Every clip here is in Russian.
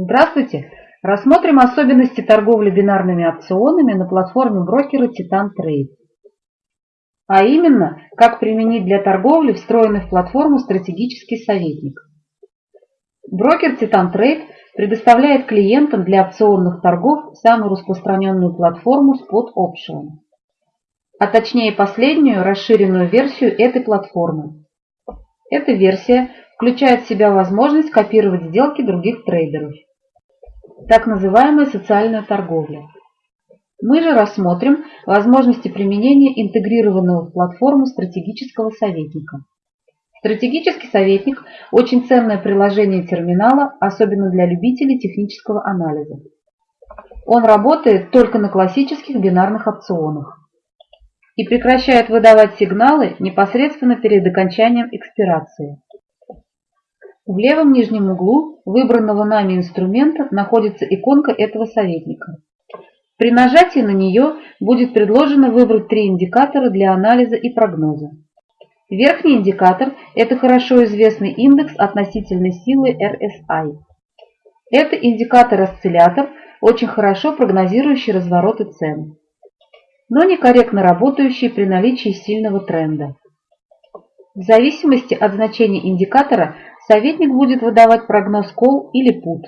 Здравствуйте! Рассмотрим особенности торговли бинарными опционами на платформе брокера Titan Trade. А именно, как применить для торговли встроенный в платформу стратегический советник. Брокер Titan Trade предоставляет клиентам для опционных торгов самую распространенную платформу Spot Option, а точнее последнюю расширенную версию этой платформы. Эта версия включает в себя возможность копировать сделки других трейдеров так называемая социальная торговля. Мы же рассмотрим возможности применения интегрированного в платформу стратегического советника. Стратегический советник – очень ценное приложение терминала, особенно для любителей технического анализа. Он работает только на классических бинарных опционах и прекращает выдавать сигналы непосредственно перед окончанием экспирации. В левом нижнем углу выбранного нами инструмента находится иконка этого советника. При нажатии на нее будет предложено выбрать три индикатора для анализа и прогноза. Верхний индикатор – это хорошо известный индекс относительной силы RSI. Это индикатор-осциллятор, очень хорошо прогнозирующий развороты цен, но некорректно работающий при наличии сильного тренда. В зависимости от значения индикатора советник будет выдавать прогноз call или put.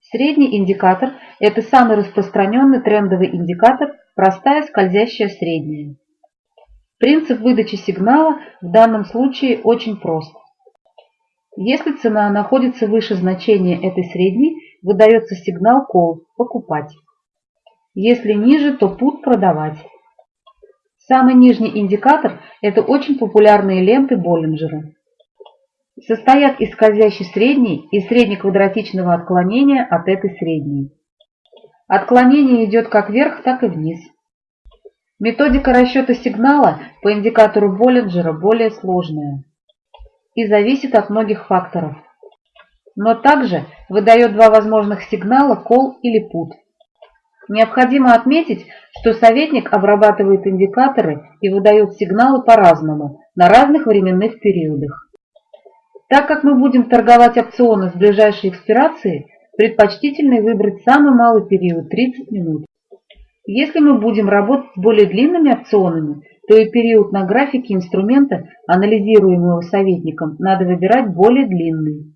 Средний индикатор – это самый распространенный трендовый индикатор, простая скользящая средняя. Принцип выдачи сигнала в данном случае очень прост. Если цена находится выше значения этой средней, выдается сигнал call – покупать. Если ниже, то put – продавать. Самый нижний индикатор – это очень популярные ленты Боллинджера состоят из скользящей средней и среднеквадратичного отклонения от этой средней. Отклонение идет как вверх, так и вниз. Методика расчета сигнала по индикатору Боллинджера более сложная и зависит от многих факторов, но также выдает два возможных сигнала call или put. Необходимо отметить, что советник обрабатывает индикаторы и выдает сигналы по-разному, на разных временных периодах. Так как мы будем торговать опционы с ближайшей экспирацией, предпочтительно выбрать самый малый период – 30 минут. Если мы будем работать с более длинными опционами, то и период на графике инструмента, анализируемого советником, надо выбирать более длинный.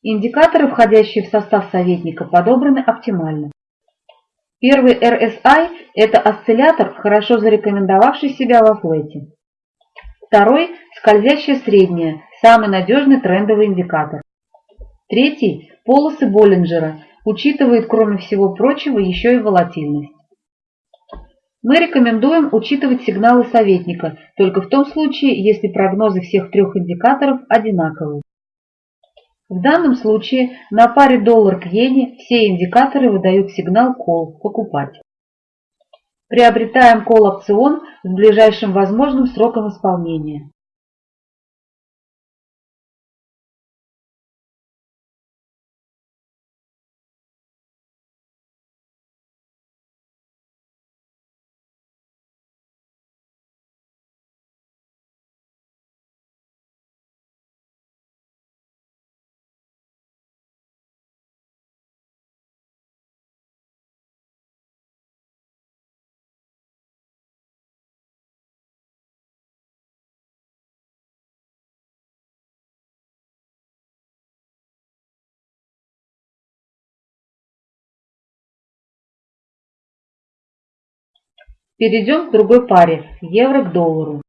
Индикаторы, входящие в состав советника, подобраны оптимально. Первый RSI – это осциллятор, хорошо зарекомендовавший себя во флете. Второй – скользящая средняя, самый надежный трендовый индикатор. Третий – полосы Боллинджера, учитывает, кроме всего прочего, еще и волатильность. Мы рекомендуем учитывать сигналы советника только в том случае, если прогнозы всех трех индикаторов одинаковые. В данном случае на паре доллар к иене все индикаторы выдают сигнал call – покупать. Приобретаем call опцион с ближайшим возможным сроком исполнения. Перейдем к другой паре – евро к доллару.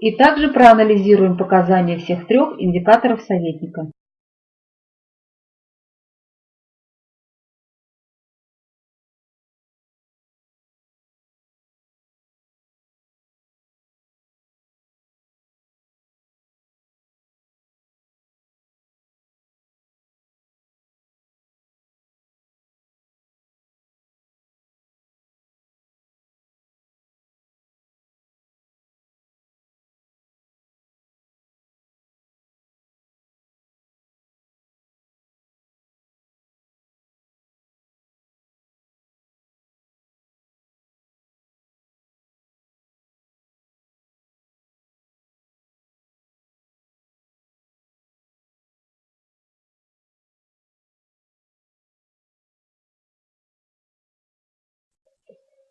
И также проанализируем показания всех трех индикаторов советника.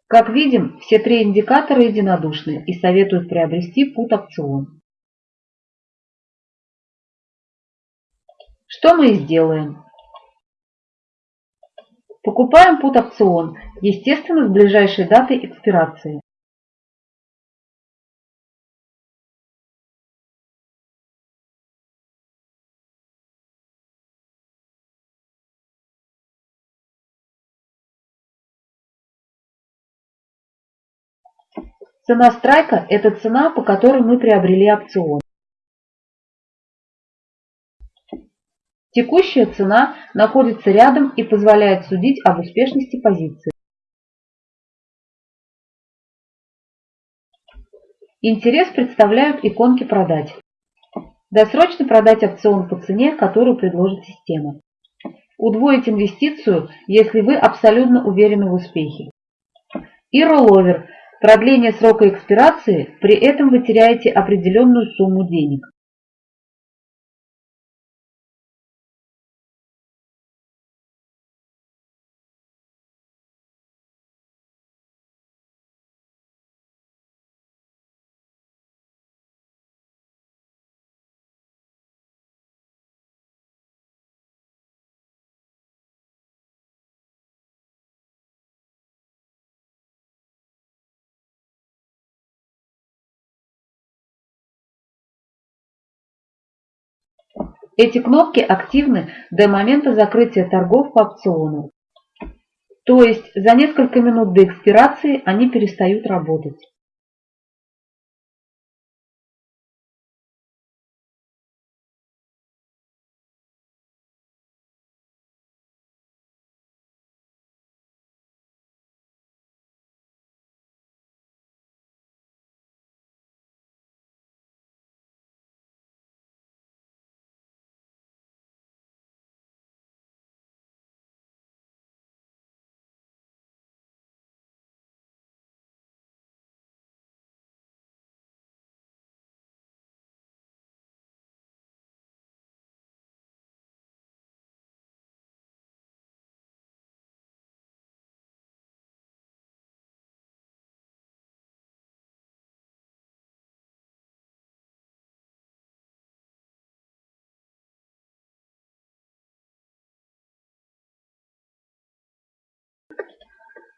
Как видим, все три индикатора единодушны и советуют приобрести пут-опцион. Что мы и сделаем. Покупаем пут-опцион, естественно, с ближайшей датой экспирации. Цена страйка – это цена, по которой мы приобрели опцион. Текущая цена находится рядом и позволяет судить об успешности позиции. Интерес представляют иконки «Продать». Досрочно продать опцион по цене, которую предложит система. Удвоить инвестицию, если вы абсолютно уверены в успехе. И ролловер – продление срока экспирации, при этом вы теряете определенную сумму денег. Эти кнопки активны до момента закрытия торгов по опциону. То есть за несколько минут до экспирации они перестают работать.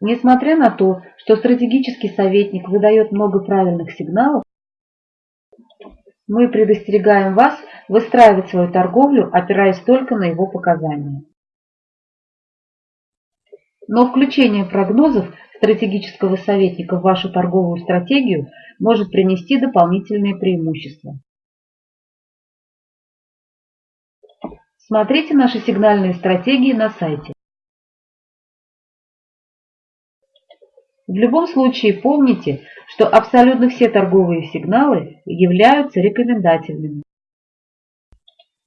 Несмотря на то, что стратегический советник выдает много правильных сигналов, мы предостерегаем вас выстраивать свою торговлю, опираясь только на его показания. Но включение прогнозов стратегического советника в вашу торговую стратегию может принести дополнительные преимущества. Смотрите наши сигнальные стратегии на сайте. В любом случае помните, что абсолютно все торговые сигналы являются рекомендательными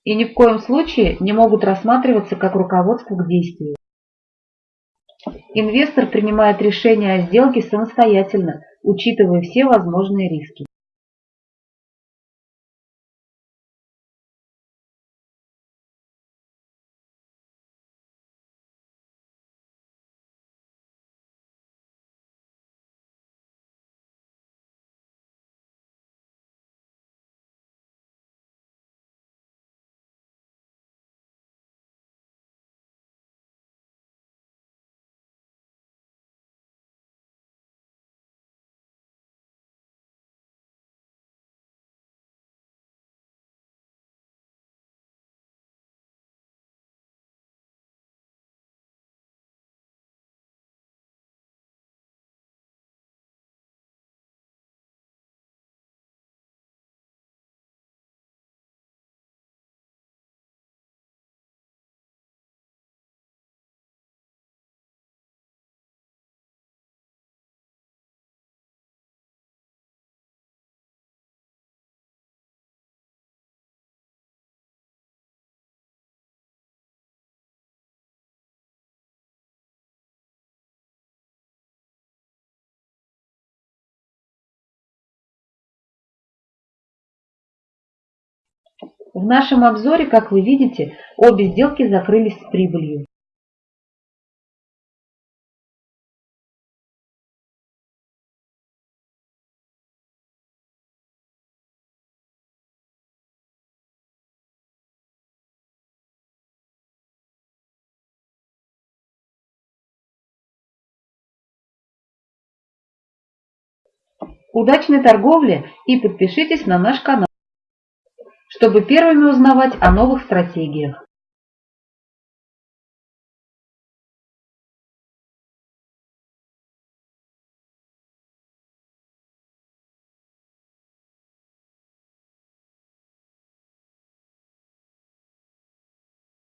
и ни в коем случае не могут рассматриваться как руководство к действию. Инвестор принимает решение о сделке самостоятельно, учитывая все возможные риски. В нашем обзоре, как вы видите, обе сделки закрылись с прибылью. Удачной торговли и подпишитесь на наш канал чтобы первыми узнавать о новых стратегиях.